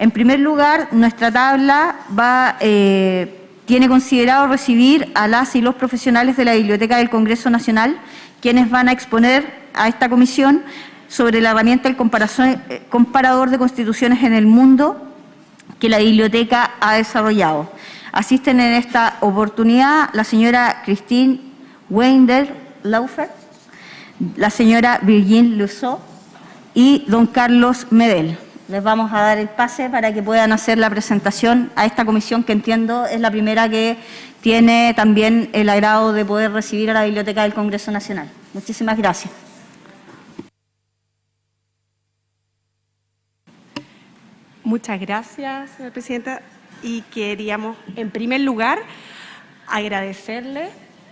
En primer lugar, nuestra tabla eh, tiene considerado recibir a las y los profesionales de la Biblioteca del Congreso Nacional, quienes van a exponer a esta comisión sobre la herramienta del eh, comparador de constituciones en el mundo que la biblioteca ha desarrollado. Asisten en esta oportunidad la señora Christine Wender Laufer, la señora Virgin Lusso y don Carlos Medel. Les vamos a dar el pase para que puedan hacer la presentación a esta comisión que entiendo es la primera que tiene también el agrado de poder recibir a la Biblioteca del Congreso Nacional. Muchísimas gracias. Muchas gracias, señora presidenta. Y queríamos, en primer lugar, agradecerle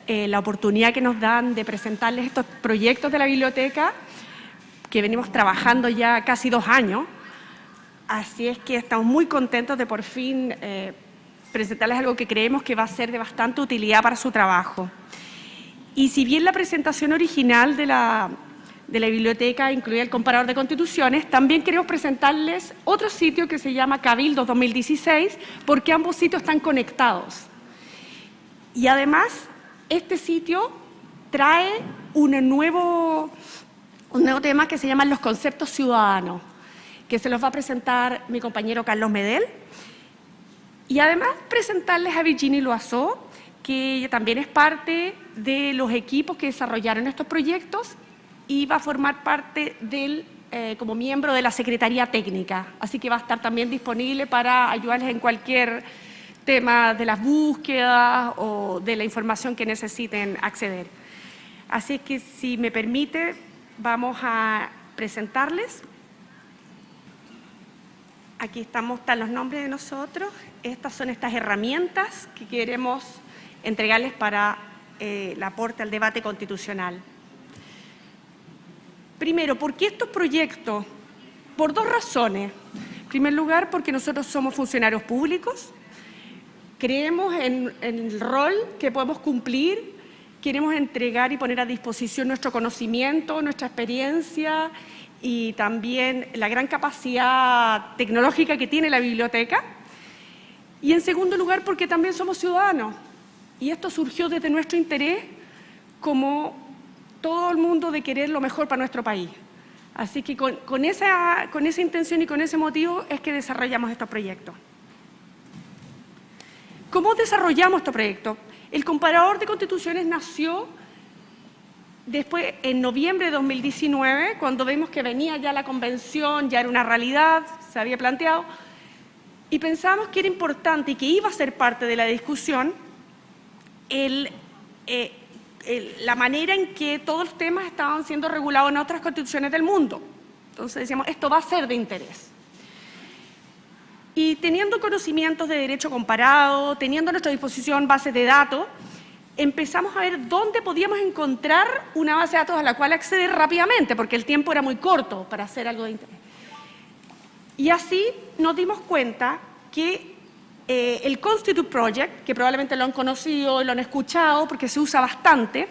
eh, la oportunidad que nos dan de presentarles estos proyectos de la biblioteca que venimos trabajando ya casi dos años. Así es que estamos muy contentos de por fin eh, presentarles algo que creemos que va a ser de bastante utilidad para su trabajo. Y si bien la presentación original de la, de la biblioteca incluía el comparador de constituciones, también queremos presentarles otro sitio que se llama Cabildo 2016, porque ambos sitios están conectados. Y además, este sitio trae un nuevo, un nuevo tema que se llama los conceptos ciudadanos, que se los va a presentar mi compañero Carlos Medel. Y además presentarles a Virginie Loiseau, que también es parte de los equipos que desarrollaron estos proyectos y va a formar parte del, eh, como miembro de la Secretaría Técnica. Así que va a estar también disponible para ayudarles en cualquier tema de las búsquedas o de la información que necesiten acceder. Así que, si me permite, vamos a presentarles. Aquí estamos, están los nombres de nosotros. Estas son estas herramientas que queremos entregarles para eh, el aporte al debate constitucional. Primero, ¿por qué estos proyectos? Por dos razones. En primer lugar, porque nosotros somos funcionarios públicos, creemos en, el rol que podemos cumplir, queremos entregar y poner a disposición nuestro conocimiento, nuestra experiencia y también la gran capacidad tecnológica que tiene la biblioteca. Y en segundo lugar, porque también somos ciudadanos. Y esto surgió desde nuestro interés como todo el mundo de querer lo mejor para nuestro país. Así que con, esa, con esa intención y con ese motivo es que desarrollamos estos proyectos. ¿Cómo desarrollamos estos proyectos? El comparador de constituciones nació después, en noviembre de 2019, cuando vimos que venía ya la convención, ya era una realidad, se había planteado, y pensamos que era importante y que iba a ser parte de la discusión el eh, la manera en que todos los temas estaban siendo regulados en otras constituciones del mundo. Entonces decíamos, esto va a ser de interés. Y teniendo conocimientos de derecho comparado, teniendo a nuestra disposición bases de datos, empezamos a ver dónde podíamos encontrar una base de datos a la cual acceder rápidamente, porque el tiempo era muy corto para hacer algo de interés. Y así nos dimos cuenta que eh, el Constitute Project, que probablemente lo han conocido lo han escuchado porque se usa bastante,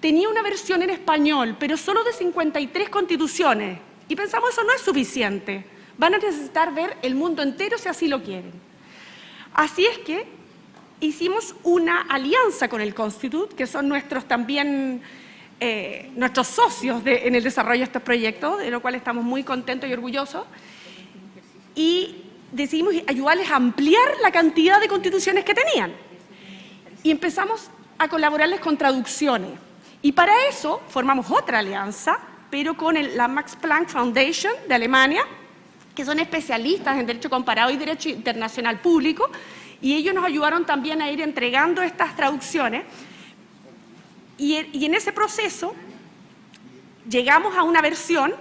tenía una versión en español, pero solo de 53 constituciones. Y pensamos, eso no es suficiente. Van a necesitar ver el mundo entero si así lo quieren. Así es que hicimos una alianza con el Constitute, que son nuestros también eh, nuestros socios en el desarrollo de estos proyectos, de lo cual estamos muy contentos y orgullosos. Y decidimos ayudarles a ampliar la cantidad de constituciones que tenían. Y empezamos a colaborarles con traducciones. Y para eso formamos otra alianza, pero con la Max Planck Foundation de Alemania, que son especialistas en Derecho Comparado y Derecho Internacional Público, y ellos nos ayudaron también a ir entregando estas traducciones. Y, en ese proceso llegamos a una versión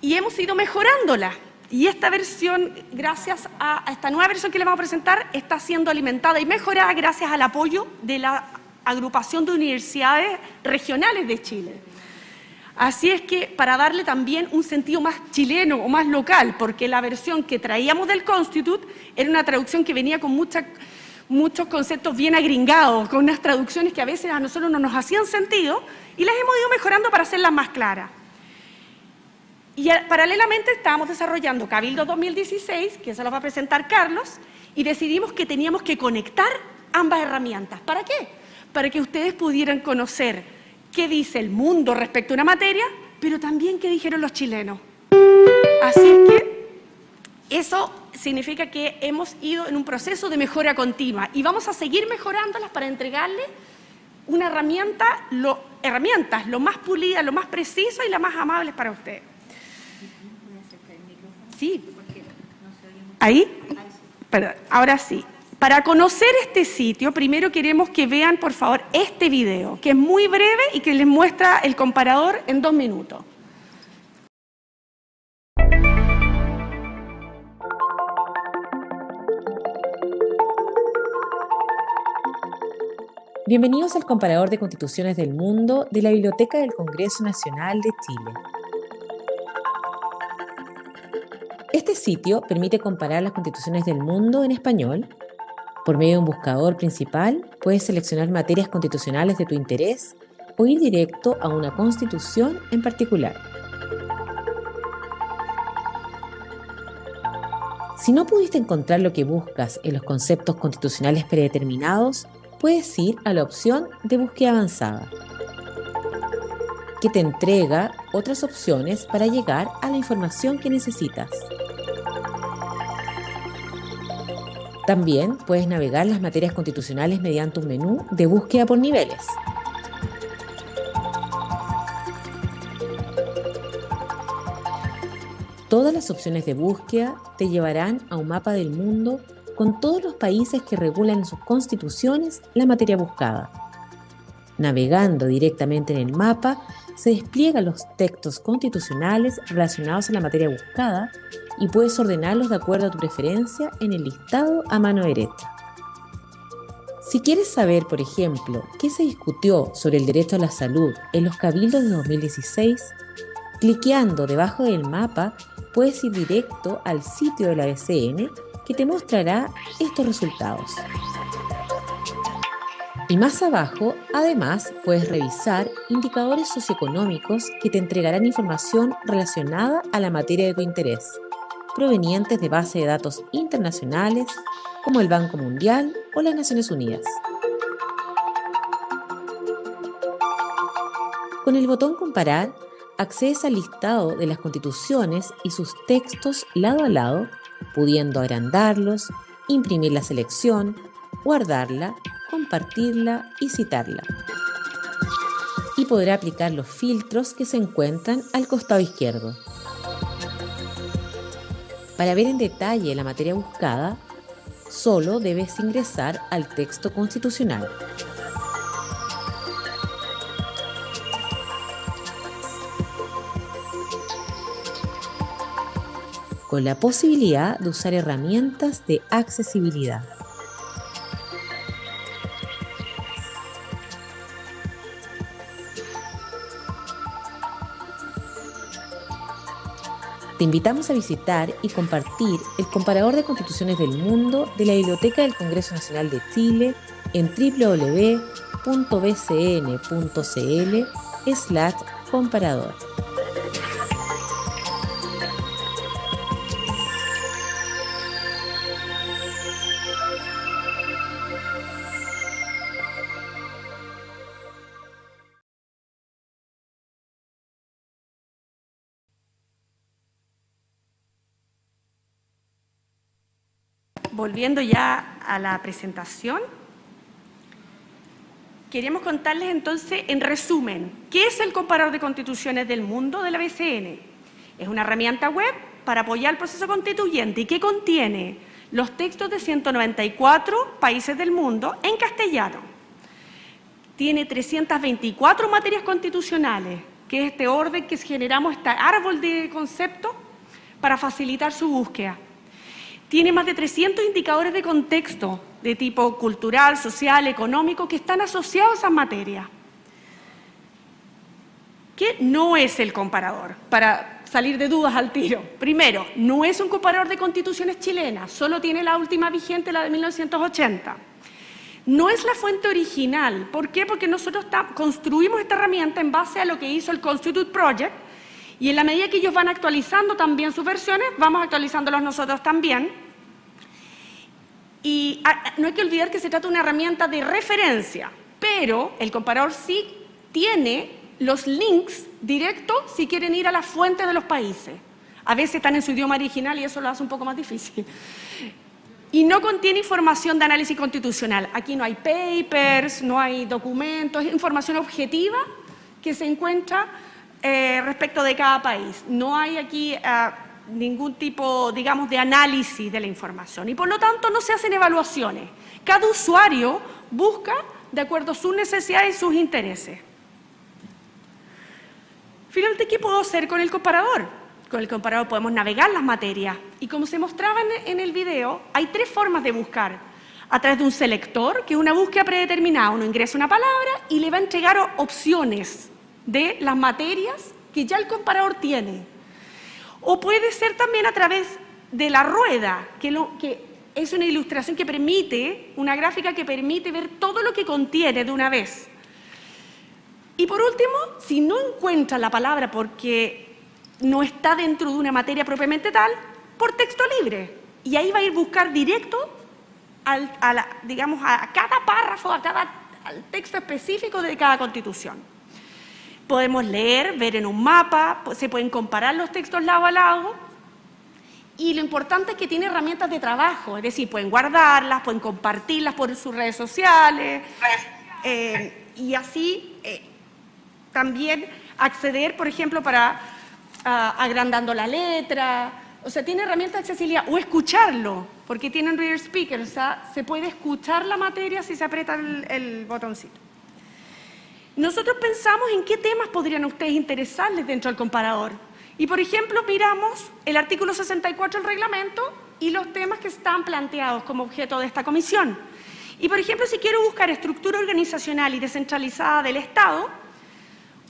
y hemos ido mejorándola. Y esta versión, gracias a, esta nueva versión que le vamos a presentar, está siendo alimentada y mejorada gracias al apoyo de la agrupación de universidades regionales de Chile. Así es que para darle también un sentido más chileno o más local, porque la versión que traíamos del Constitute era una traducción que venía con muchos conceptos bien agringados, con unas traducciones que a veces a nosotros no nos hacían sentido, y las hemos ido mejorando para hacerlas más claras. Y paralelamente estábamos desarrollando Cabildo 2016, que se lo va a presentar Carlos, y decidimos que teníamos que conectar ambas herramientas. ¿Para qué? Para que ustedes pudieran conocer qué dice el mundo respecto a una materia, pero también qué dijeron los chilenos. Así que eso significa que hemos ido en un proceso de mejora continua y vamos a seguir mejorándolas para entregarle una herramienta, lo, herramientas lo más pulida, lo más preciso y la más amable para ustedes. Sí. ¿Ahí? Perdón, ahora sí. Para conocer este sitio, primero queremos que vean, por favor, este video, que es muy breve y que les muestra el comparador en dos minutos. Bienvenidos al comparador de constituciones del mundo de la Biblioteca del Congreso Nacional de Chile. Este sitio permite comparar las constituciones del mundo en español. Por medio de un buscador principal, puedes seleccionar materias constitucionales de tu interés o ir directo a una constitución en particular. Si no pudiste encontrar lo que buscas en los conceptos constitucionales predeterminados, puedes ir a la opción de búsqueda avanzada, que te entrega otras opciones para llegar a la información que necesitas. También puedes navegar las materias constitucionales mediante un menú de búsqueda por niveles. Todas las opciones de búsqueda te llevarán a un mapa del mundo con todos los países que regulan en sus constituciones la materia buscada. Navegando directamente en el mapa, se despliegan los textos constitucionales relacionados a la materia buscada y puedes ordenarlos de acuerdo a tu preferencia en el listado a mano derecha. Si quieres saber, por ejemplo, qué se discutió sobre el derecho a la salud en los cabildos de 2016, cliqueando debajo del mapa puedes ir directo al sitio de la BCN que te mostrará estos resultados. Y más abajo, además, puedes revisar indicadores socioeconómicos que te entregarán información relacionada a la materia de tu interés, provenientes de bases de datos internacionales como el Banco Mundial o las Naciones Unidas. Con el botón Comparar, accedes al listado de las constituciones y sus textos lado a lado, pudiendo agrandarlos, imprimir la selección, guardarla, compartirla y citarla. Y podrá aplicar los filtros que se encuentran al costado izquierdo. Para ver en detalle la materia buscada, solo debes ingresar al texto constitucional. con la posibilidad de usar herramientas de accesibilidad. Te invitamos a visitar y compartir el comparador de constituciones del mundo de la Biblioteca del Congreso Nacional de Chile en www.bcn.cl volviendo ya a la presentación, queremos contarles entonces, en resumen, ¿qué es el comparador de constituciones del mundo de la BCN? Es una herramienta web para apoyar el proceso constituyente y que contiene los textos de 194 países del mundo en castellano. Tiene 324 materias constitucionales, que es este orden que generamos, este árbol de conceptos para facilitar su búsqueda tiene más de 300 indicadores de contexto de tipo cultural, social, económico, que están asociados a esas materias. ¿Qué no es el comparador? Para salir de dudas al tiro. Primero, no es un comparador de constituciones chilenas, solo tiene la última vigente, la de 1980. No es la fuente original. ¿Por qué? Porque nosotros construimos esta herramienta en base a lo que hizo el Constitute Project Y en la medida que ellos van actualizando también sus versiones, vamos actualizándolos nosotros también. Y ah, no hay que olvidar que se trata de una herramienta de referencia, pero el comparador sí tiene los links directos si quieren ir a las fuentes de los países. A veces están en su idioma original y eso lo hace un poco más difícil. Y no contiene información de análisis constitucional. Aquí no hay papers, no hay documentos, es información objetiva que se encuentra eh, respecto de cada país. No hay aquí ah, ningún tipo, digamos, de análisis de la información y por lo tanto no se hacen evaluaciones. Cada usuario busca de acuerdo a sus necesidades y sus intereses. Finalmente, ¿qué puedo hacer con el comparador? Con el comparador podemos navegar las materias y como se mostraba en el video, hay tres formas de buscar. A través de un selector, que es una búsqueda predeterminada, uno ingresa una palabra y le va a entregar opciones de las materias que ya el comparador tiene. O puede ser también a través de la rueda, que, lo, que es una ilustración que permite, una gráfica que permite ver todo lo que contiene de una vez. Y por último, si no encuentra la palabra porque no está dentro de una materia propiamente tal, por texto libre. Y ahí va a ir buscar directo a digamos, a cada párrafo, a cada al texto específico de cada constitución. Podemos leer, ver en un mapa, se pueden comparar los textos lado a lado. Y lo importante es que tiene herramientas de trabajo, es decir, pueden guardarlas, pueden compartirlas por sus redes sociales eh, y así eh, también acceder, por ejemplo, para agrandando la letra, o sea, tiene herramientas de accesibilidad. O escucharlo, porque tienen reader speaker, o sea, se puede escuchar la materia si se aprieta el botoncito. Nosotros pensamos en qué temas podrían ustedes interesarles dentro del comparador. Y, por ejemplo, miramos el artículo 64 del reglamento y los temas que están planteados como objeto de esta comisión. Y, por ejemplo, si quiero buscar estructura organizacional y descentralizada del Estado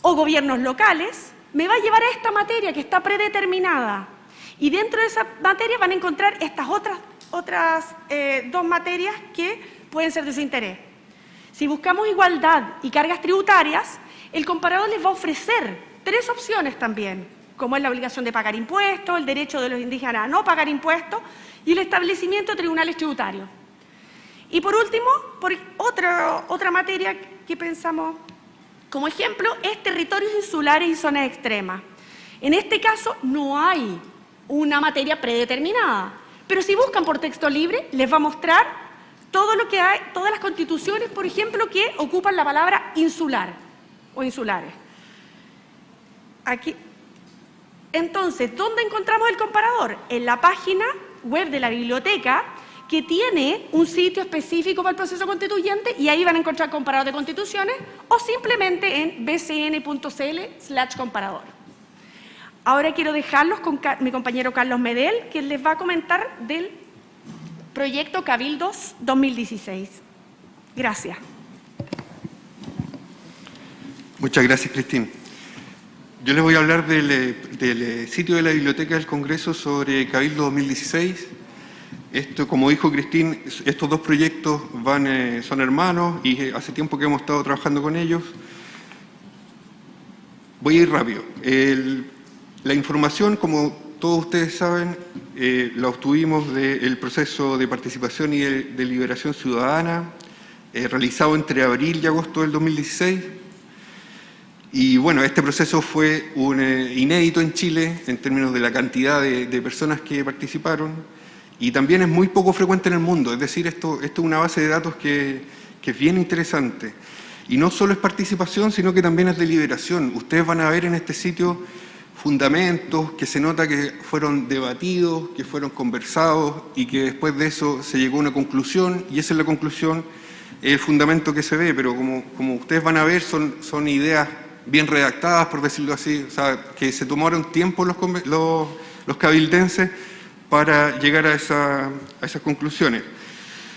o gobiernos locales, me va a llevar a esta materia que está predeterminada. Y dentro de esa materia van a encontrar estas otras, otras eh, dos materias que pueden ser de su interés. Si buscamos igualdad y cargas tributarias, el comparador les va a ofrecer tres opciones también, como es la obligación de pagar impuestos, el derecho de los indígenas a no pagar impuestos y el establecimiento de tribunales tributarios. Y por último, por otra, otra materia que pensamos como ejemplo es territorios insulares y zonas extremas. En este caso no hay una materia predeterminada, pero si buscan por texto libre les va a mostrar todo lo que hay, todas las constituciones, por ejemplo, que ocupan la palabra insular o insulares. Aquí. Entonces, ¿dónde encontramos el comparador? En la página web de la biblioteca, que tiene un sitio específico para el proceso constituyente y ahí van a encontrar comparador de constituciones o simplemente en bcn.cl slash comparador. Ahora quiero dejarlos con mi compañero Carlos Medel, que les va a comentar del Proyecto Cabildos 2016. Gracias. Muchas gracias, Cristín. Yo les voy a hablar del, eh, sitio de la Biblioteca del Congreso sobre Cabildo 2016. Esto, como dijo Cristín, estos dos proyectos van, eh, son hermanos y eh, hace tiempo que hemos estado trabajando con ellos. Voy a ir rápido. la información, como todos ustedes saben, eh, la obtuvimos del proceso de participación y de, deliberación ciudadana eh, realizado entre abril y agosto del 2016. Y bueno, este proceso fue un, eh, inédito en Chile en términos de la cantidad de, personas que participaron y también es muy poco frecuente en el mundo, es decir, esto, esto es una base de datos que, que es bien interesante. Y no solo es participación, sino que también es deliberación. Ustedes van a ver en este sitio fundamentos que se nota que fueron debatidos, que fueron conversados y que después de eso se llegó a una conclusión y esa es la conclusión, el fundamento que se ve, pero como, como ustedes van a ver son, son ideas bien redactadas, por decirlo así, o sea, que se tomaron tiempo los, los, los cabildenses para llegar a, esa, a esas conclusiones.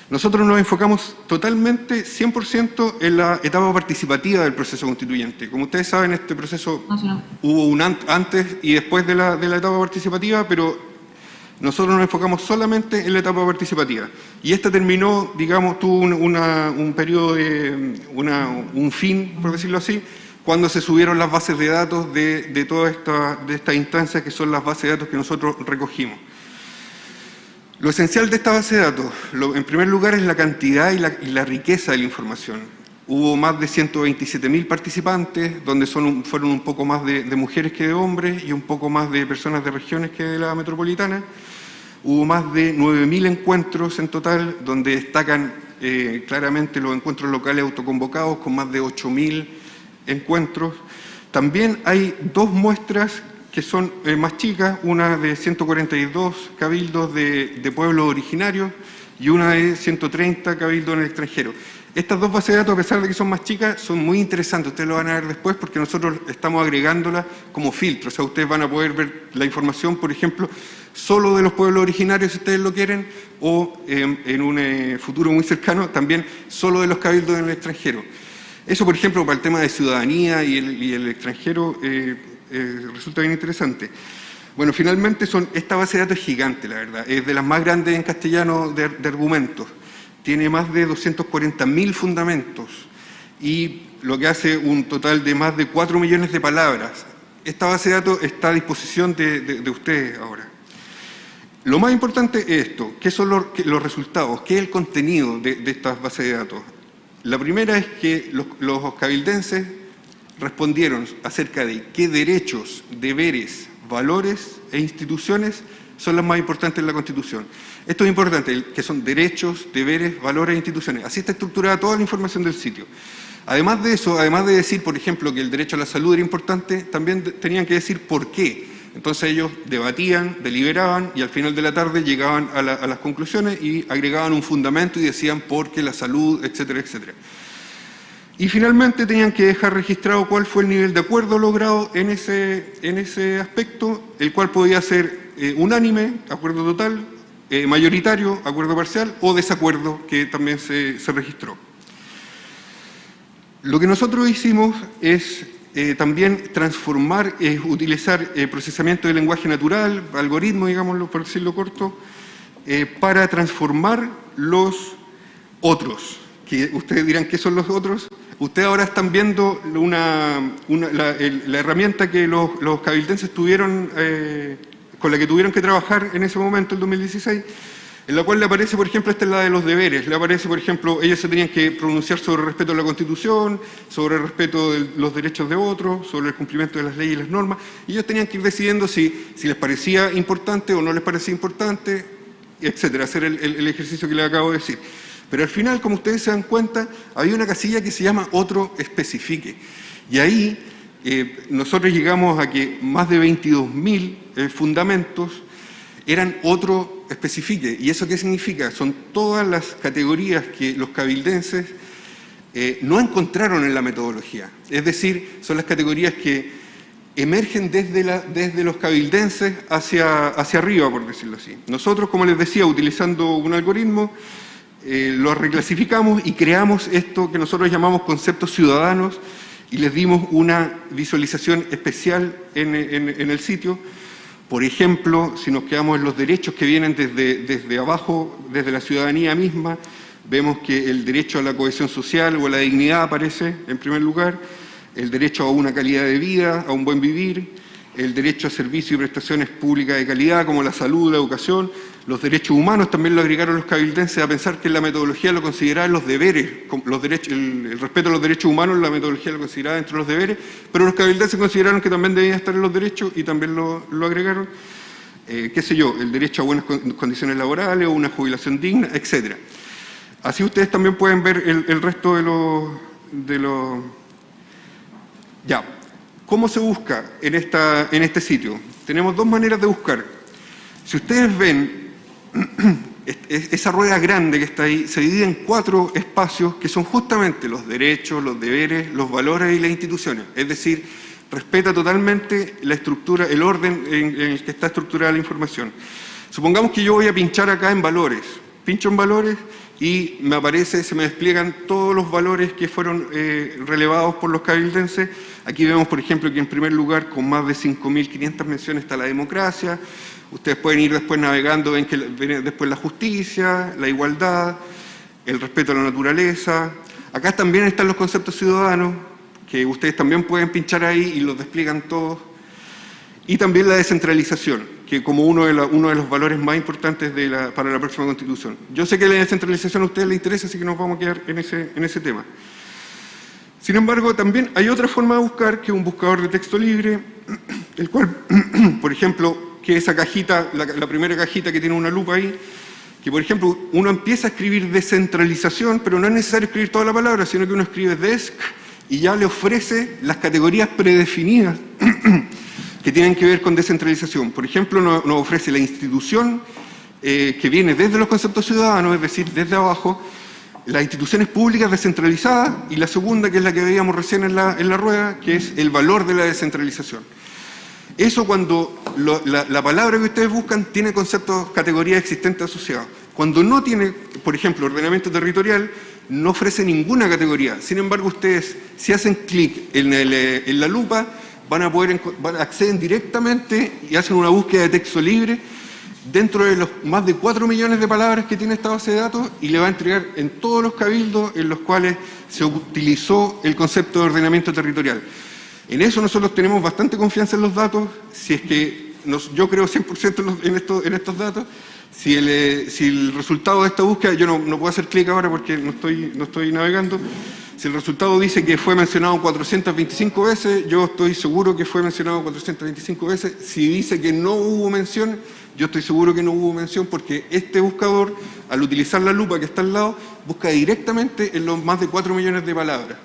Nosotros nos enfocamos totalmente, 100% en la etapa participativa del proceso constituyente. Como ustedes saben, este proceso hubo un antes y después de la, etapa participativa, pero nosotros nos enfocamos solamente en la etapa participativa. Y esta terminó, digamos, tuvo un, periodo de, un fin, por decirlo así, cuando se subieron las bases de datos de, de todas estas de estas instancias que son las bases de datos que nosotros recogimos. Lo esencial de esta base de datos, en primer lugar, es la cantidad y la, riqueza de la información. Hubo más de 127.000 participantes, donde fueron un poco más de, de, mujeres que de hombres y un poco más de personas de regiones que de la metropolitana. Hubo más de 9.000 encuentros en total, donde destacan eh, claramente los encuentros locales autoconvocados, con más de 8.000 encuentros. También hay dos muestras que son eh, más chicas, una de 142 cabildos de, pueblos originarios y una de 130 cabildos en el extranjero. Estas dos bases de datos, a pesar de que son más chicas, son muy interesantes. Ustedes lo van a ver después porque nosotros estamos agregándolas como filtro. O sea, ustedes van a poder ver la información, por ejemplo, solo de los pueblos originarios, si ustedes lo quieren, o eh, en un eh, futuro muy cercano, también solo de los cabildos en el extranjero. Eso, por ejemplo, para el tema de ciudadanía y el, y el extranjero eh, resulta bien interesante. Bueno, finalmente son, esta base de datos es gigante, la verdad. Es de las más grandes en castellano de, de argumentos tiene más de 240.000 fundamentos y lo que hace un total de más de 4 millones de palabras. Esta base de datos está a disposición de, de, de ustedes ahora. Lo más importante es esto, ¿qué son los, los resultados? ¿Qué es el contenido de, de, estas bases de datos? La primera es que los, los cabildenses respondieron acerca de qué derechos, deberes, valores e instituciones son las más importantes en la Constitución. Esto es importante, que son derechos, deberes, valores e instituciones. Así está estructurada toda la información del sitio. Además de eso, además de decir, por ejemplo, que el derecho a la salud era importante, también tenían que decir por qué. Entonces ellos debatían, deliberaban y al final de la tarde llegaban a, la, a las conclusiones y agregaban un fundamento y decían por qué la salud, etcétera, etcétera. Y finalmente tenían que dejar registrado cuál fue el nivel de acuerdo logrado en ese, en ese aspecto, el cual podía ser eh, unánime, acuerdo total, eh, mayoritario, acuerdo parcial o desacuerdo que también se, se registró. Lo que nosotros hicimos es eh, también transformar, es utilizar procesamiento de lenguaje natural, algoritmo, digámoslo por decirlo corto, para transformar los otros. Que ustedes dirán, ¿qué son los otros? Ustedes ahora están viendo una, la, herramienta que los, cabildenses tuvieron eh, con la que tuvieron que trabajar en ese momento, el 2016, en la cual le aparece, por ejemplo, esta es la de los deberes, le aparece, por ejemplo, ellos se tenían que pronunciar sobre el respeto a la Constitución, sobre el respeto de los derechos de otros, sobre el cumplimiento de las leyes y las normas, y ellos tenían que ir decidiendo si, les parecía importante o no les parecía importante, etcétera, hacer el, el, el ejercicio que les acabo de decir. Pero al final, como ustedes se dan cuenta, había una casilla que se llama otro especifique. Y ahí eh, nosotros llegamos a que más de 22.000 eh, fundamentos eran otro especifique. ¿Y eso qué significa? Son todas las categorías que los cabildenses eh, no encontraron en la metodología. Es decir, son las categorías que emergen desde, desde los cabildenses hacia, hacia arriba, por decirlo así. Nosotros, como les decía, utilizando un algoritmo, eh, lo reclasificamos y creamos esto que nosotros llamamos conceptos ciudadanos, y les dimos una visualización especial en, el sitio. Por ejemplo, si nos quedamos en los derechos que vienen desde, desde abajo, desde la ciudadanía misma, vemos que el derecho a la cohesión social o a la dignidad aparece en primer lugar, el derecho a una calidad de vida, a un buen vivir, el derecho a servicios y prestaciones públicas de calidad como la salud, la educación, los derechos humanos también lo agregaron los cabildenses a pensar que la metodología lo consideraban los deberes, los derechos, el, respeto a los derechos humanos, la metodología lo consideraba entre los deberes, pero los cabildenses consideraron que también debían estar en los derechos y también lo, lo agregaron. Eh, qué sé yo, el derecho a buenas condiciones laborales o una jubilación digna, etc. Así ustedes también pueden ver el, el resto de los... De lo... Ya, ¿cómo se busca en, esta, en este sitio? Tenemos dos maneras de buscar. Si ustedes ven esa rueda grande que está ahí se divide en cuatro espacios que son justamente los derechos, los deberes, los valores y las instituciones. Es decir, respeta totalmente la estructura, el orden en, el que está estructurada la información. Supongamos que yo voy a pinchar acá en valores. Pincho en valores y me aparece, se me despliegan todos los valores que fueron eh, relevados por los cabildenses. Aquí vemos, por ejemplo, que en primer lugar, con más de 5.500 menciones está la democracia, Ustedes pueden ir después navegando, ven que viene después la justicia, la igualdad, el respeto a la naturaleza. Acá también están los conceptos ciudadanos, que ustedes también pueden pinchar ahí y los despliegan todos. Y también la descentralización, que como uno de, los valores más importantes para la próxima Constitución. Yo sé que la descentralización a ustedes les interesa, así que nos vamos a quedar en ese tema. Sin embargo, también hay otra forma de buscar, que es un buscador de texto libre, el cual, por ejemplo, que esa cajita, la, la primera cajita que tiene una lupa ahí, que por ejemplo uno empieza a escribir descentralización, pero no es necesario escribir toda la palabra, sino que uno escribe desk y ya le ofrece las categorías predefinidas que tienen que ver con descentralización. Por ejemplo, nos, ofrece la institución eh, que viene desde los conceptos ciudadanos, es decir, desde abajo, las instituciones públicas descentralizadas y la segunda, que es la que veíamos recién en la rueda, que es el valor de la descentralización. Eso cuando la, la, palabra que ustedes buscan tiene conceptos, categorías existentes asociados. Cuando no tiene, por ejemplo, ordenamiento territorial, no ofrece ninguna categoría. Sin embargo, ustedes, si hacen clic en, en, la lupa, van a poder acceden directamente y hacen una búsqueda de texto libre dentro de los más de 4 millones de palabras que tiene esta base de datos y le va a entregar en todos los cabildos en los cuales se utilizó el concepto de ordenamiento territorial. En eso nosotros tenemos bastante confianza en los datos, si es que yo creo 100% en, en estos datos, si el, eh, si el, resultado de esta búsqueda, yo no, puedo hacer clic ahora porque no estoy, no estoy navegando, si el resultado dice que fue mencionado 425 veces, yo estoy seguro que fue mencionado 425 veces. Si dice que no hubo mención, yo estoy seguro que no hubo mención porque este buscador, al utilizar la lupa que está al lado, busca directamente en los más de 4 millones de palabras.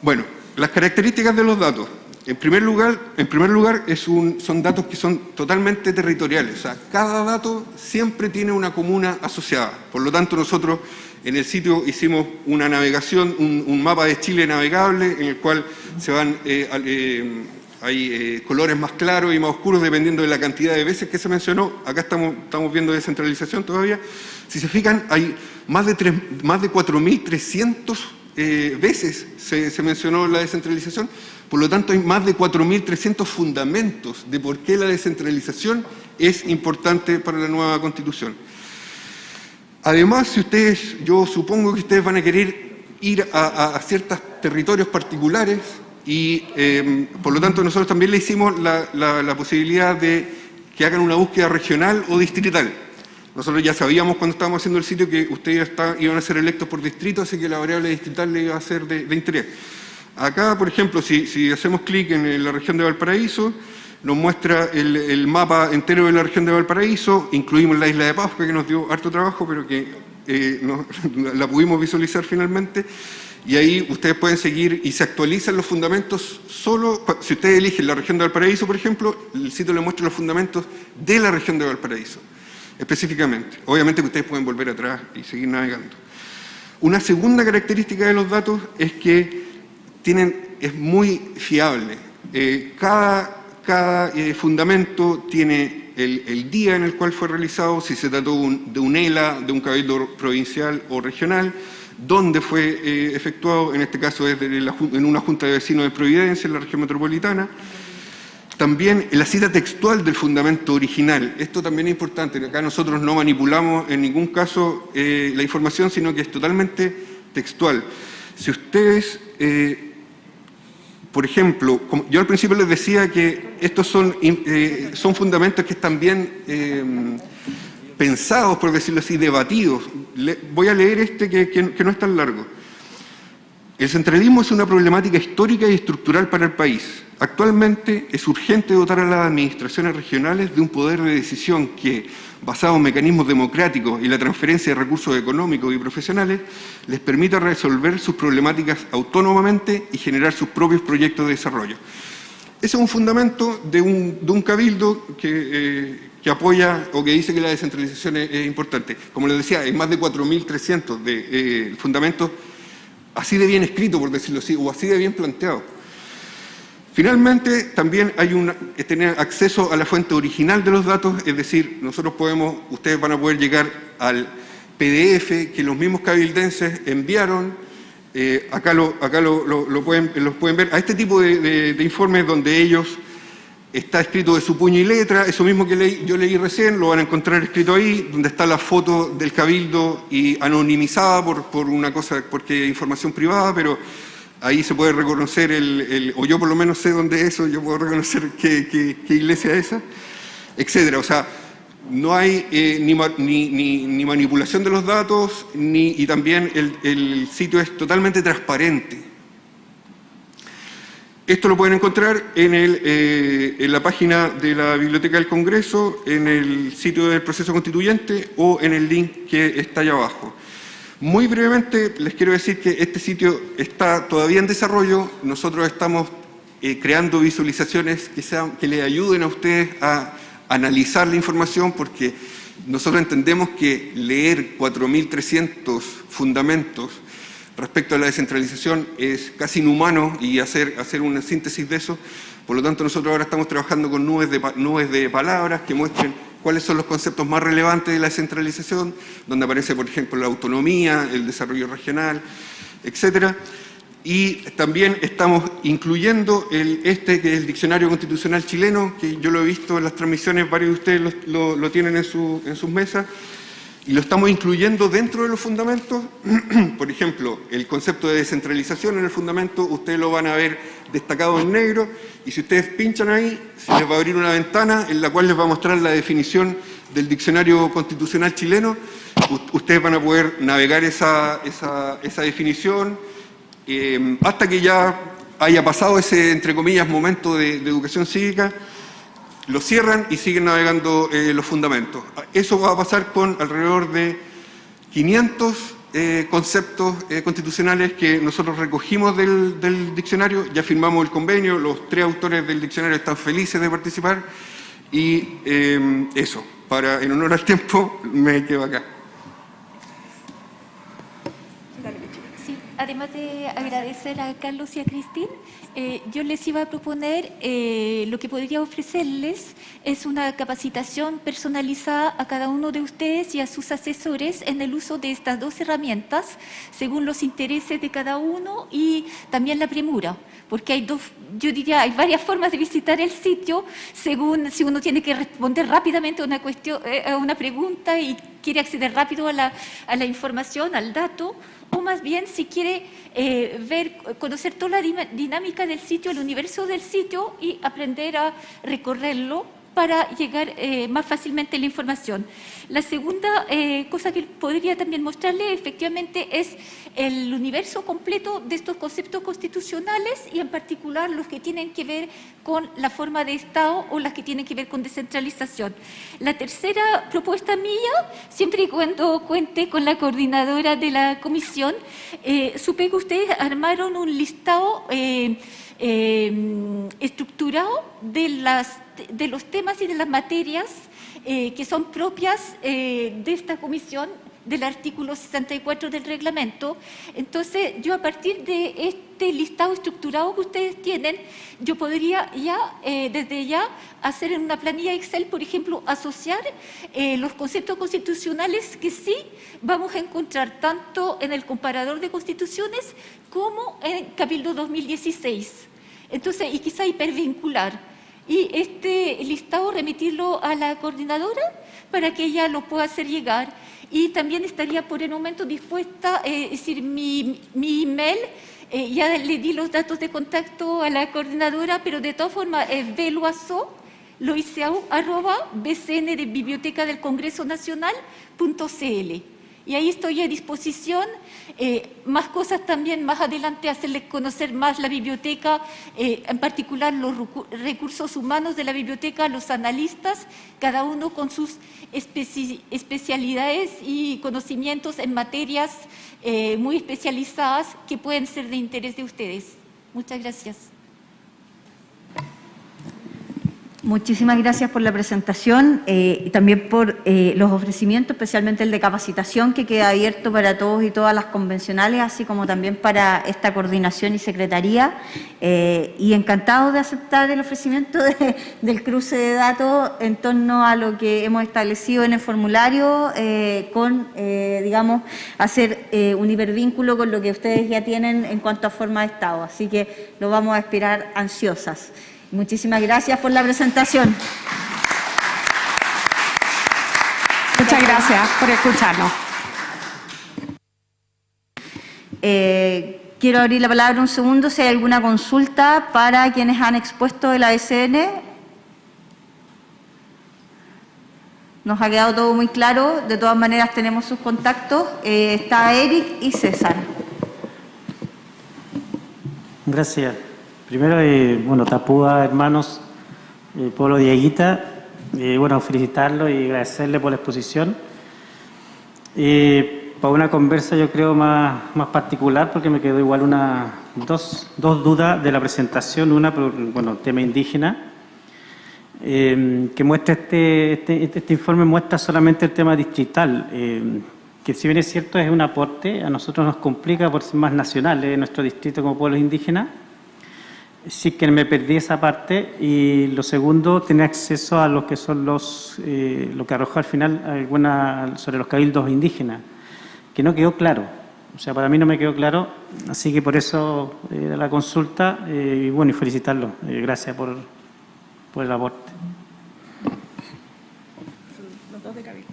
Bueno, las características de los datos. En primer lugar, en primer lugar son datos que son totalmente territoriales. O sea, cada dato siempre tiene una comuna asociada. Por lo tanto, nosotros en el sitio hicimos una navegación, un, mapa de Chile navegable en el cual se van, eh, eh, hay eh, colores más claros y más oscuros dependiendo de la cantidad de veces que se mencionó. Acá estamos, estamos viendo descentralización todavía. Si se fijan, hay más de, más de 4.300 veces se, se mencionó la descentralización. Por lo tanto, hay más de 4.300 fundamentos de por qué la descentralización es importante para la nueva Constitución. Además, si ustedes, yo supongo que ustedes van a querer ir a, ciertos territorios particulares y, em, por lo tanto, nosotros también le hicimos la, posibilidad de que hagan una búsqueda regional o distrital. Nosotros ya sabíamos cuando estábamos haciendo el sitio que ustedes iban a ser electos por distrito, así que la variable distrital le iba a ser de interés. Acá, por ejemplo, si, hacemos clic en la región de Valparaíso, nos muestra el, mapa entero de la región de Valparaíso, incluimos la isla de Pascua, que nos dio harto trabajo, pero que eh, la pudimos visualizar finalmente, y ahí ustedes pueden seguir y se actualizan los fundamentos solo, si ustedes eligen la región de Valparaíso, por ejemplo, el sitio le muestra los fundamentos de la región de Valparaíso, específicamente. Obviamente que ustedes pueden volver atrás y seguir navegando. Una segunda característica de los datos es que tienen, es muy fiable. Eh, cada, cada eh, fundamento tiene el, día en el cual fue realizado, si se trató de un ELA, de un cabildo provincial o regional, dónde fue eh, efectuado, en este caso es en una junta de vecinos de Providencia, en la región metropolitana. También la cita textual del fundamento original. Esto también es importante, acá nosotros no manipulamos en ningún caso la información, sino que es totalmente textual. Si ustedes por ejemplo, yo al principio les decía que estos son, eh, son fundamentos que están bien eh, pensados, por decirlo así, debatidos. voy a leer este que, no es tan largo. El centralismo es una problemática histórica y estructural para el país. Actualmente es urgente dotar a las administraciones regionales de un poder de decisión que, basado en mecanismos democráticos y la transferencia de recursos económicos y profesionales, les permita resolver sus problemáticas autónomamente y generar sus propios proyectos de desarrollo. Ese es un fundamento de un, cabildo eh, que, apoya o que dice que la descentralización es, importante. Como les decía, hay más de 4.300 de eh, fundamentos así de bien escritos, por decirlo así, o así de bien planteados. Finalmente, también hay un, tener acceso a la fuente original de los datos, es decir, nosotros podemos, ustedes van a poder llegar al PDF que los mismos cabildenses enviaron, eh, acá, lo, acá lo, pueden, los pueden ver, a este tipo de, informes donde ellos está escrito de su puño y letra, eso mismo que yo leí recién, lo van a encontrar escrito ahí, donde está la foto del cabildo y anonimizada por, por una cosa, porque es información privada, pero Ahí se puede reconocer, el, o yo por lo menos sé dónde es eso, yo puedo reconocer qué, iglesia es esa, etcétera. O sea, no hay eh, ni, manipulación de los datos ni, y también el, sitio es totalmente transparente. Esto lo pueden encontrar en, eh, en, la página de la Biblioteca del Congreso, en el sitio del proceso constituyente o en el link que está allá abajo. Muy brevemente les quiero decir que este sitio está todavía en desarrollo. Nosotros estamos eh, creando visualizaciones que, sean, que le ayuden a ustedes a analizar la información porque nosotros entendemos que leer 4.300 fundamentos respecto a la descentralización es casi inhumano y hacer, hacer una síntesis de eso. Por lo tanto, nosotros ahora estamos trabajando con nubes de, nubes de palabras que muestren cuáles son los conceptos más relevantes de la descentralización, donde aparece, por ejemplo, la autonomía, el desarrollo regional, etcétera. Y también estamos incluyendo el, este, que es el Diccionario Constitucional Chileno, que yo lo he visto en las transmisiones, varios de ustedes lo, tienen en, en sus mesas, y lo estamos incluyendo dentro de los fundamentos. Por ejemplo, el concepto de descentralización en el fundamento, ustedes lo van a ver destacado en negro, y si ustedes pinchan ahí, se les va a abrir una ventana en la cual les va a mostrar la definición del diccionario constitucional chileno. ustedes van a poder navegar esa, definición eh, hasta que ya haya pasado ese, entre comillas, momento de educación cívica, lo cierran y siguen navegando eh, los fundamentos. Eso va a pasar con alrededor de 500 eh, conceptos eh, constitucionales que nosotros recogimos del, diccionario, ya firmamos el convenio, los tres autores del diccionario están felices de participar y eso, para en honor al tiempo me quedo acá. Además de agradecer a Carlos y a Cristín, eh, yo les iba a proponer, eh, lo que podría ofrecerles es una capacitación personalizada a cada uno de ustedes y a sus asesores en el uso de estas dos herramientas, según los intereses de cada uno y también la premura, porque hay dos, yo diría, hay varias formas de visitar el sitio, según si uno tiene que responder rápidamente a una, cuestión, eh, a una pregunta y quiere acceder rápido a la, a la información, al dato, o más bien si quiere eh, ver, conocer toda la dinámica del sitio, el universo del sitio y aprender a recorrerlo para llegar eh, más fácilmente la información. La segunda eh, cosa que podría también mostrarle efectivamente es el universo completo de estos conceptos constitucionales y en particular los que tienen que ver con la forma de Estado o las que tienen que ver con descentralización. La tercera propuesta mía, siempre y cuando cuente con la coordinadora de la comisión, eh, que ustedes armaron un listado estructurado de las de los temas y de las materias eh, que son propias eh, de esta comisión del artículo 64 del reglamento. Entonces, yo a partir de este listado estructurado que ustedes tienen, yo podría ya, eh, desde ya, hacer en una planilla Excel, por ejemplo, asociar los conceptos constitucionales que sí vamos a encontrar tanto en el comparador de constituciones como en Cabildo 2016. Entonces, y quizá hipervincular y este listado remitirlo a la coordinadora para que ella lo pueda hacer llegar y también estaría por el momento dispuesta, eh, es decir, mi, mi email, eh, ya le di los datos de contacto a la coordinadora, pero de todas formas es veloazo, arroba bcn de Biblioteca del Congreso Nacional.cl y ahí estoy a disposición. Eh, más cosas también, más adelante hacerles conocer más la biblioteca, eh, en particular los recursos humanos de la biblioteca, los analistas, cada uno con sus especialidades y conocimientos en materias eh, muy especializadas que pueden ser de interés de ustedes. Muchas gracias. Muchísimas gracias por la presentación eh, y también por eh, los ofrecimientos, especialmente el de capacitación que queda abierto para todos y todas las convencionales, así como también para esta coordinación y secretaría. Eh, y encantado de aceptar el ofrecimiento del cruce de datos en torno a lo que hemos establecido en el formulario, con, digamos, hacer un hipervínculo con lo que ustedes ya tienen en cuanto a forma de Estado. Así que lo vamos a esperar ansiosas. Muchísimas gracias por la presentación. Muchas gracias por escucharnos. Eh, quiero abrir la palabra un segundo si hay alguna consulta para quienes han expuesto el ASN. Nos ha quedado todo muy claro, de todas maneras tenemos sus contactos. Eh, está Eric y César. Gracias. Primero, eh, bueno, Tapúa, hermanos, eh, pueblo Dieguita, eh, bueno, felicitarlo y agradecerle por la exposición. Eh, para una conversa yo creo más, más particular, porque me quedó igual una, dos, dos dudas de la presentación, una por, bueno, tema indígena, eh, que muestra este, este, este, informe muestra solamente el tema distrital, que si bien es cierto es un aporte, a nosotros nos complica por ser más nacionales nuestro distrito como pueblos indígenas. Sí que me perdí esa parte y lo segundo, tener acceso a lo que son los, eh, lo que arrojó al final alguna sobre los cabildos indígenas, que no quedó claro. O sea, para mí no me quedó claro, así que por eso eh, la consulta eh, y bueno, y felicitarlo. Eh, gracias por, por el aporte. Ah, los dos de cabildo.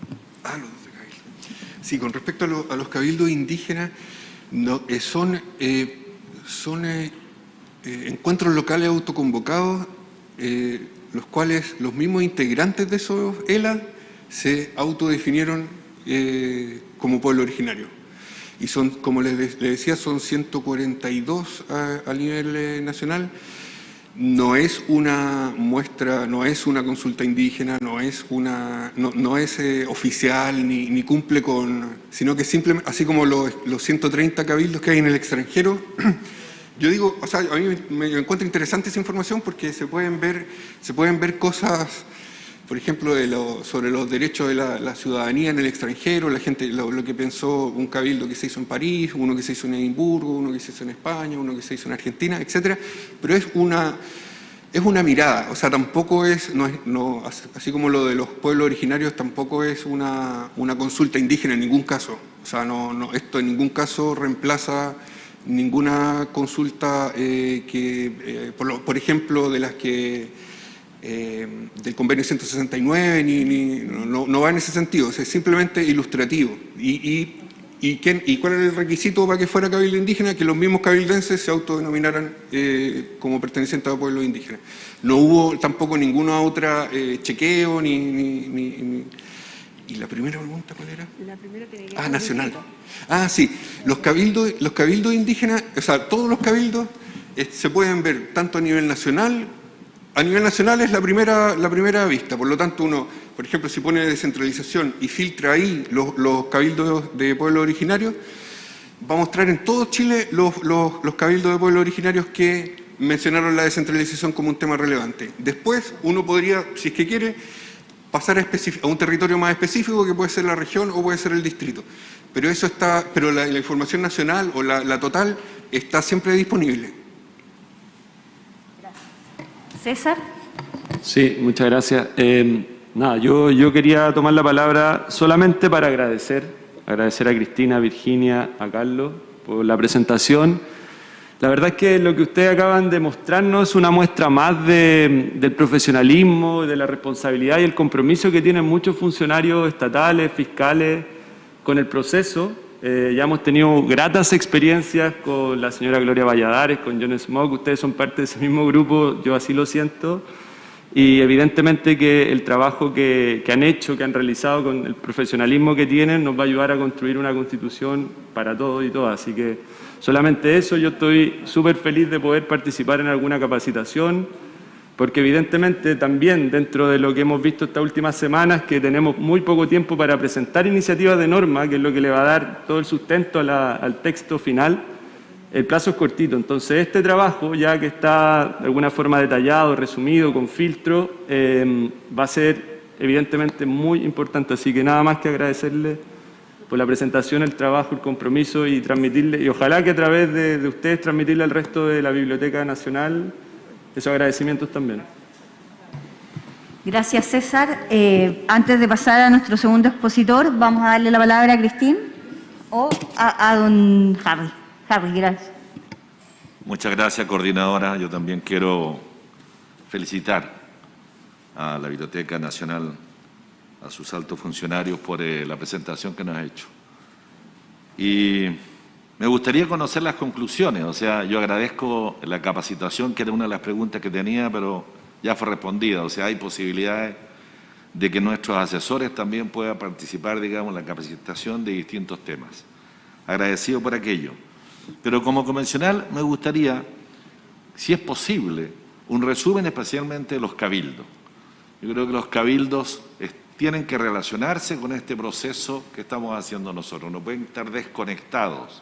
Sí, con respecto a, lo- a los cabildos indígenas, no, eh, son, eh, son eh, encuentros locales autoconvocados, eh, los cuales los mismos integrantes de esos ELA se autodefinieron eh, como pueblo originario. Y son, como les, de- les decía, son 142 a, nivel eh, nacional. No es una muestra, no es una consulta indígena, no es una, no, es oficial ni, ni cumple con, sino que simplemente, así como los, los 130 cabildos que hay en el extranjero, yo digo, o sea, a mí me, me encuentro interesante esa información porque se pueden ver, se pueden ver cosas, por ejemplo, sobre los derechos de la, ciudadanía en el extranjero, la gente, lo, que pensó un cabildo que se hizo en París, uno que se hizo en Edimburgo, uno que se hizo en España, uno que se hizo en Argentina, etcétera. Pero es una, es una mirada, o sea, tampoco es, no es no, así como lo de los pueblos originarios, tampoco es una, una consulta indígena en ningún caso. O sea, no, no, esto en ningún caso reemplaza ninguna consulta eh, que, eh, por, lo- por ejemplo, de las que eh, del convenio 169, ni, ni- no, no- va en ese sentido, es simplemente ilustrativo. Y, y, y, ¿Y cuál era el requisito para que fuera cabildo indígena? Que los mismos cabildenses se autodenominaran eh, como pertenecientes a pueblos indígenas. No hubo tampoco ninguna otra chequeo, ni- ni- ni- ¿Y la primera pregunta cuál era? La primera tiene que Ah, nacional. Ah, sí. Los cabildos, los cabildos indígenas, o sea, todos los cabildos eh, se pueden ver tanto a nivel nacional, a nivel nacional es la primera, la primera vista, por lo tanto uno, por ejemplo, si pone descentralización y filtra ahí los, los cabildos de pueblos originarios, va a mostrar en todo Chile los, los- los cabildos de pueblos originarios que mencionaron la descentralización como un tema relevante. Después uno podría, si es que quiere, pasar a, a un territorio más específico que puede ser la región o puede ser el distrito. Pero eso está, pero la, la información nacional o la, la total está siempre disponible. César. Sí, muchas gracias. Eh, nada, yo, yo quería tomar la palabra solamente para agradecer, agradecer a Cristina, a Virginia, a Carlos por la presentación. La verdad es que lo que ustedes acaban de mostrarnos es una muestra más de- del profesionalismo, de la responsabilidad y el compromiso que tienen muchos funcionarios estatales, fiscales, con el proceso. Eh, ya hemos tenido gratas experiencias con la señora Gloria Valladares, con John Smoke, ustedes son parte de ese mismo grupo, yo así lo siento. Y evidentemente que el trabajo que, que han hecho, que han realizado con el profesionalismo que tienen, nos va a ayudar a construir una constitución para todos y todas. Así que solamente eso, yo estoy súper feliz de poder participar en alguna capacitación, porque evidentemente también dentro de lo que hemos visto estas últimas semanas, que tenemos muy poco tiempo para presentar iniciativas de norma, que es lo que le va a dar todo el sustento al texto final, el plazo es cortito, entonces este trabajo, ya que está de alguna forma detallado, resumido, con filtro, eh, va a ser evidentemente muy importante. Así que nada más que agradecerle por la presentación, el trabajo, el compromiso y transmitirle, y ojalá que a través de, de ustedes transmitirle al resto de la Biblioteca Nacional esos agradecimientos también. Gracias, César. Eh, antes de pasar a nuestro segundo expositor, vamos a darle la palabra a Cristín o a, a don Harry. Harry, gracias. Muchas gracias, coordinadora. Yo también quiero felicitar a la Biblioteca Nacional, a sus altos funcionarios por eh, la presentación que nos ha hecho. Y Me gustaría conocer las conclusiones, o sea, yo agradezco la capacitación, que era una de las preguntas que tenía, pero ya fue respondida, o sea, hay posibilidades de que nuestros asesores también puedan participar, digamos, en la capacitación de distintos temas. Agradecido por aquello. Pero como convencional me gustaría, si es posible, un resumen especialmente de los cabildos. Yo creo que los cabildos tienen que relacionarse con este proceso que estamos haciendo nosotros, no pueden estar desconectados.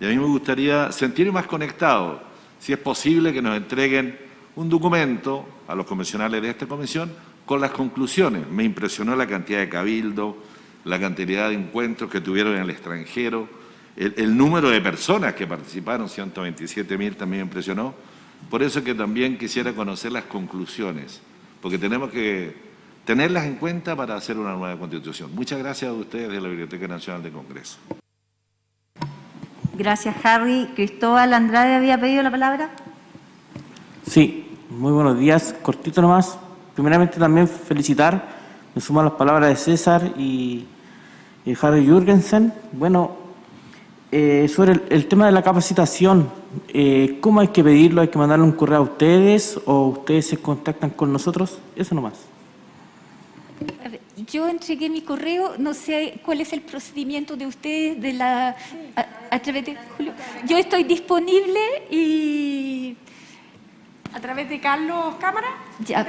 Y a mí me gustaría sentirme más conectado, si es posible que nos entreguen un documento a los convencionales de esta comisión con las conclusiones. Me impresionó la cantidad de cabildo, la cantidad de encuentros que tuvieron en el extranjero, el, número de personas que participaron, 127 mil, también me impresionó. Por eso que también quisiera conocer las conclusiones, porque tenemos que tenerlas en cuenta para hacer una nueva constitución. Muchas gracias a ustedes de la Biblioteca Nacional de Congreso. Gracias, Harry. Cristóbal Andrade había pedido la palabra. Sí, muy buenos días. Cortito nomás. Primeramente también felicitar, me sumo a las palabras de César y, Harry Jürgensen. Bueno, eh, sobre el, tema de la capacitación, eh, ¿cómo hay que pedirlo? ¿Hay que mandarle un correo a ustedes o ustedes se contactan con nosotros? Eso nomás. Yo entregué mi correo, no sé cuál es el procedimiento de ustedes de la a, través de Julio. Yo estoy disponible y a través de Carlos Cámara. Ya,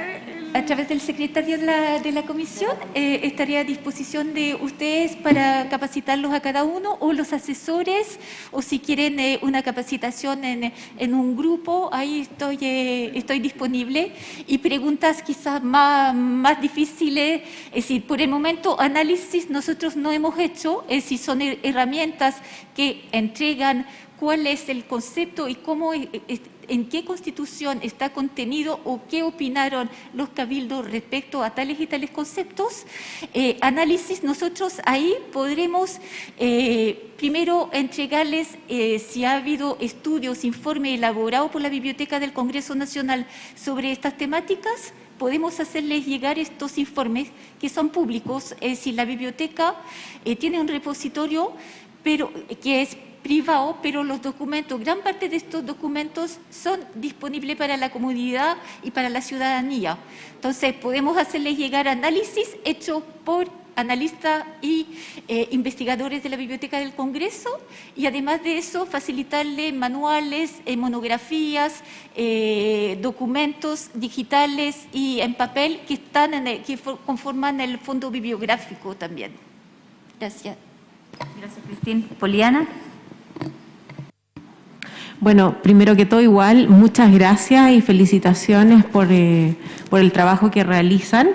a través del secretario de la, de la comisión eh, estaría a disposición de ustedes para capacitarlos a cada uno o los asesores o si quieren eh, una capacitación en, en, un grupo, ahí estoy, eh, estoy disponible. Y preguntas quizás más, más difíciles, es decir, por el momento análisis nosotros no hemos hecho, es decir, son herramientas que entregan cuál es el concepto y cómo en qué constitución está contenido o qué opinaron los cabildos respecto a tales y tales conceptos, eh, análisis, nosotros ahí podremos eh, primero entregarles eh, si ha habido estudios, informes elaborados por la Biblioteca del Congreso Nacional sobre estas temáticas, podemos hacerles llegar estos informes que son públicos, es decir, la biblioteca tiene un repositorio pero, que es privado, pero los documentos, gran parte de estos documentos son disponibles para la comunidad y para la ciudadanía. Entonces, podemos hacerles llegar análisis hechos por analistas y eh, investigadores de la Biblioteca del Congreso y además de eso facilitarles manuales, eh, monografías, eh, documentos digitales y en papel que, están en que conforman el fondo bibliográfico también. Gracias. Gracias, Cristín. Poliana. Bueno, primero que todo igual, muchas gracias y felicitaciones por, eh, por el trabajo que realizan.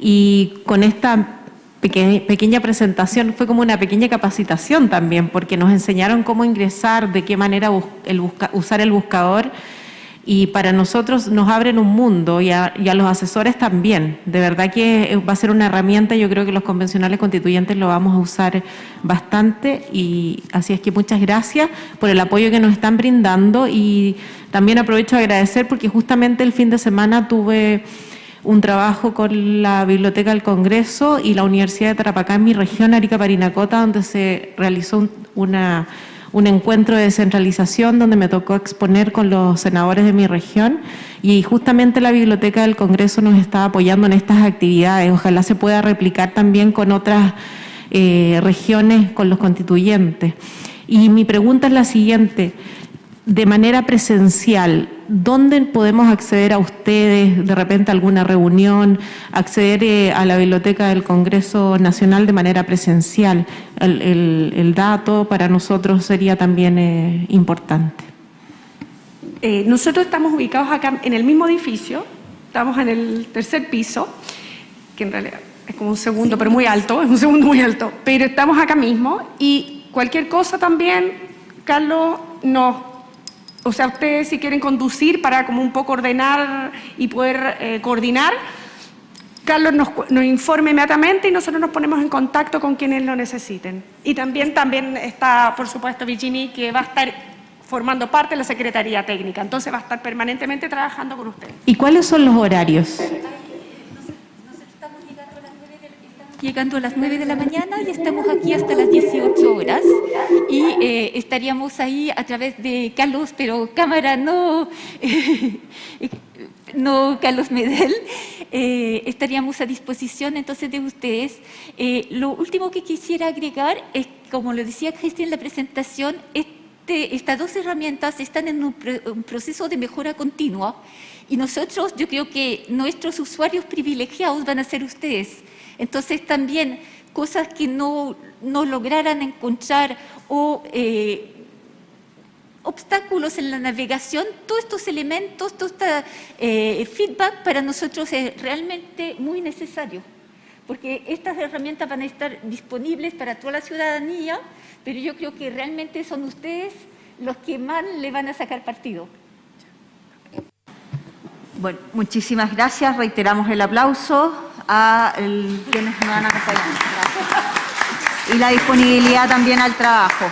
Y con esta pequeña, presentación fue como una pequeña capacitación también, porque nos enseñaron cómo ingresar, de qué manera usar el buscador y para nosotros nos abren un mundo y a, los asesores también. De verdad que va a ser una herramienta, yo creo que los convencionales constituyentes lo vamos a usar bastante y así es que muchas gracias por el apoyo que nos están brindando y también aprovecho a agradecer porque justamente el fin de semana tuve un trabajo con la Biblioteca del Congreso y la Universidad de Tarapacá en mi región, Arica Parinacota, donde se realizó una un encuentro de descentralización donde me tocó exponer con los senadores de mi región y justamente la Biblioteca del Congreso nos está apoyando en estas actividades. Ojalá se pueda replicar también con otras eh, regiones, con los constituyentes. Y mi pregunta es la siguiente, de manera presencial, ¿dónde podemos acceder a ustedes, de repente a alguna reunión, acceder eh, a la biblioteca del Congreso Nacional de manera presencial? El, dato para nosotros sería también eh, importante. Eh, nosotros estamos ubicados acá en el mismo edificio, estamos en el tercer piso, que en realidad es como un segundo, pero muy alto, es un segundo muy alto, pero estamos acá mismo y cualquier cosa también, Carlos nos o sea, ustedes si quieren conducir para como un poco ordenar y poder eh, coordinar, Carlos nos, informe inmediatamente y nosotros nos ponemos en contacto con quienes lo necesiten. Y también, también está, por supuesto, Virginie, que va a estar formando parte de la Secretaría Técnica. Entonces va a estar permanentemente trabajando con ustedes. ¿Y cuáles son los horarios? Llegando a las 9 de la mañana y estamos aquí hasta las 18 horas. Y eh, estaríamos ahí a través de Carlos, pero cámara no, no Carlos Medel, eh, estaríamos a disposición entonces de ustedes. Eh, lo último que quisiera agregar es, como lo decía Cristian en la presentación, este, estas dos herramientas están en un, un proceso de mejora continua y nosotros, yo creo que nuestros usuarios privilegiados van a ser ustedes. Entonces también cosas que no, no lograran encontrar o eh, obstáculos en la navegación, todos estos elementos, todo este eh, feedback para nosotros es realmente muy necesario, porque estas herramientas van a estar disponibles para toda la ciudadanía, pero yo creo que realmente son ustedes los que más le van a sacar partido. Bueno, muchísimas gracias. Reiteramos el aplauso a el, quienes nos van a acompañar. Gracias. Y la disponibilidad también al trabajo.